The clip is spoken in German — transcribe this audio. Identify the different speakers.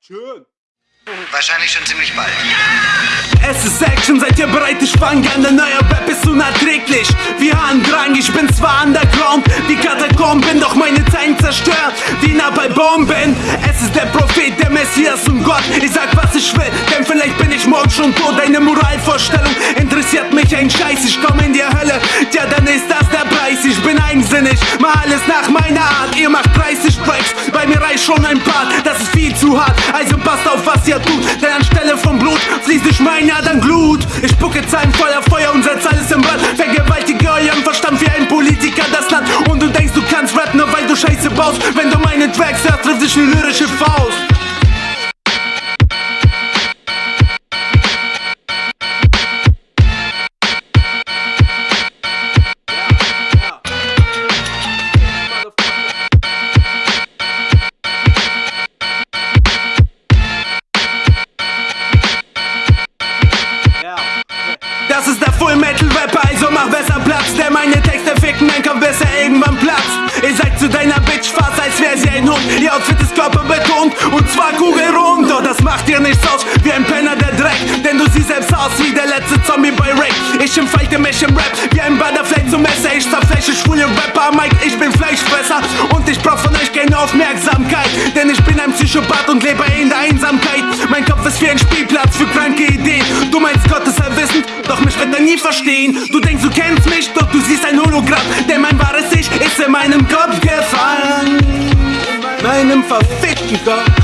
Speaker 1: Schön.
Speaker 2: Wahrscheinlich schon ziemlich bald.
Speaker 3: Es ist Action, seid ihr bereit? Ich fang an, der neue Rap ist unerträglich. Wie Harndrang, ich bin zwar underground Wie Katakomben, doch meine Zeilen zerstört Wie nah bei Bomben. Es ist der Prophet, der Messias und Gott. Ich sag, was ich will, denn vielleicht bin ich morgen schon tot. Deine Moralvorstellung interessiert mich ein Scheiß. Ich komm in die Hölle, ja dann ist das der Preis. Ich bin eigensinnig, mach alles nach meiner Art. Ihr macht 30 Tracks, reicht schon ein Part Das ist viel zu hart, also passt auf, was ihr tut Denn anstelle von Blut fließt durch meine Adern Glut. Ich spucke Zahlen voller Feuer und setz alles im Brand. Vergewaltige euren Verstand wie ein Politiker das Land. Und du denkst du kannst rappen, nur weil du Scheiße baust. Wenn du meine Tracks hörst, trifft dich eine lyrische Faust Full Metal Rapper, also mach besser Platz. Denn meine Texte ficken mein Kopf, bis er irgendwann platzt Ihr seid zu deiner Bitch fast, als wär sie ein Hund. Ihr Outfit ist körperbetont und zwar kugelrund. Doch das macht dir nichts aus, wie ein Penner der Dreck. Denn du siehst selbst aus wie der letzte Zombie bei Rick. Ich entfalte mich im Rap, wie ein Butterfly zum Messer. Ich zerfleische schwule Rapper, Mike, ich bin Fleischfresser. Und ich brauch von euch keine Aufmerksamkeit Denn ich bin ein Psychopath und lebe in der Einsamkeit. Mein Kopf ist wie ein Spielplatz für kranke Ideen Allwissend, doch mich wird er nie verstehen. Du denkst du kennst mich, doch du siehst ein Hologramm. Denn mein wahres Ich ist in meinem Kopf gefallen. Meinem verfickten Kopf